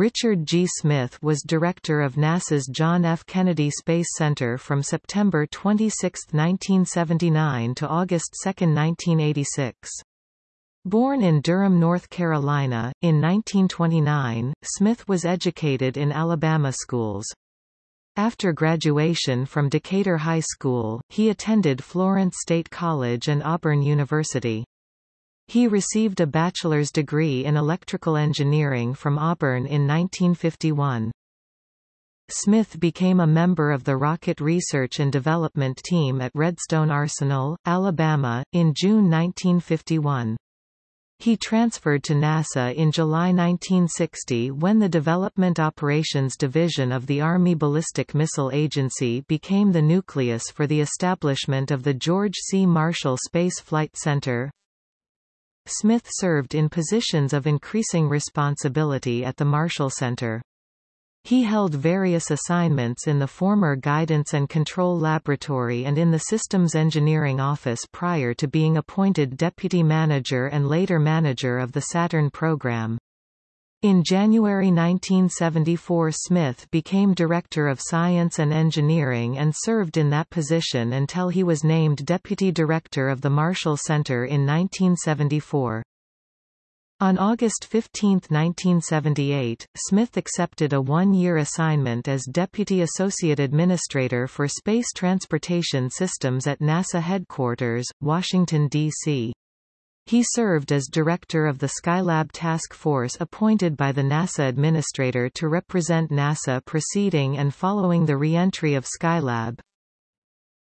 Richard G. Smith was director of NASA's John F. Kennedy Space Center from September 26, 1979 to August 2, 1986. Born in Durham, North Carolina, in 1929, Smith was educated in Alabama schools. After graduation from Decatur High School, he attended Florence State College and Auburn University. He received a bachelor's degree in electrical engineering from Auburn in 1951. Smith became a member of the Rocket Research and Development Team at Redstone Arsenal, Alabama, in June 1951. He transferred to NASA in July 1960 when the Development Operations Division of the Army Ballistic Missile Agency became the nucleus for the establishment of the George C. Marshall Space Flight Center. Smith served in positions of increasing responsibility at the Marshall Center. He held various assignments in the former Guidance and Control Laboratory and in the Systems Engineering Office prior to being appointed Deputy Manager and later Manager of the Saturn program. In January 1974 Smith became Director of Science and Engineering and served in that position until he was named Deputy Director of the Marshall Center in 1974. On August 15, 1978, Smith accepted a one-year assignment as Deputy Associate Administrator for Space Transportation Systems at NASA Headquarters, Washington, D.C. He served as director of the Skylab Task Force appointed by the NASA Administrator to represent NASA preceding and following the re-entry of Skylab.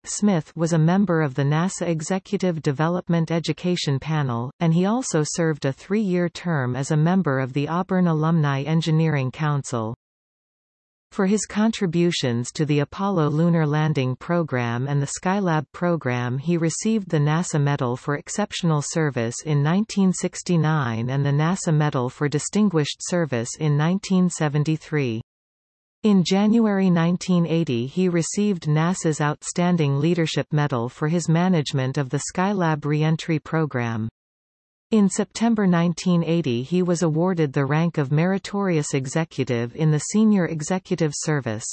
Smith was a member of the NASA Executive Development Education Panel, and he also served a three-year term as a member of the Auburn Alumni Engineering Council. For his contributions to the Apollo Lunar Landing Program and the Skylab program he received the NASA Medal for Exceptional Service in 1969 and the NASA Medal for Distinguished Service in 1973. In January 1980 he received NASA's Outstanding Leadership Medal for his management of the Skylab reentry program. In September 1980 he was awarded the rank of Meritorious Executive in the Senior Executive Service.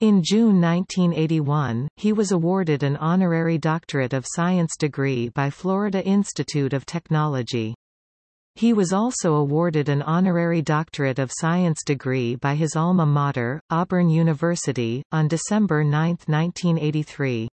In June 1981, he was awarded an honorary Doctorate of Science degree by Florida Institute of Technology. He was also awarded an honorary Doctorate of Science degree by his alma mater, Auburn University, on December 9, 1983.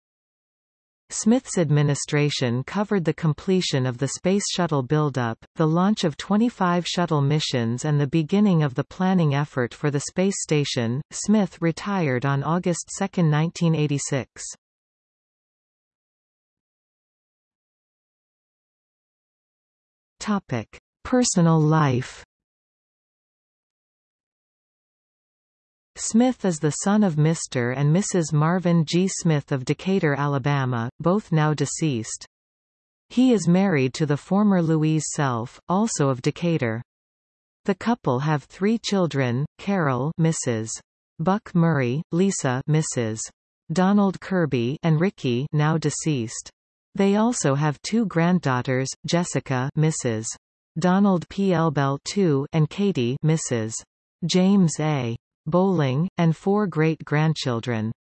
Smith's administration covered the completion of the Space Shuttle buildup, the launch of 25 shuttle missions and the beginning of the planning effort for the space station. Smith retired on August 2, 1986. Topic: Personal life Smith is the son of Mr. and Mrs. Marvin G. Smith of Decatur, Alabama, both now deceased. He is married to the former Louise Self, also of Decatur. The couple have three children, Carol Mrs. Buck Murray, Lisa Mrs. Donald Kirby and Ricky now deceased. They also have two granddaughters, Jessica Mrs. Donald P. L. Elbel II and Katie Mrs. James A. Bowling, and four great-grandchildren.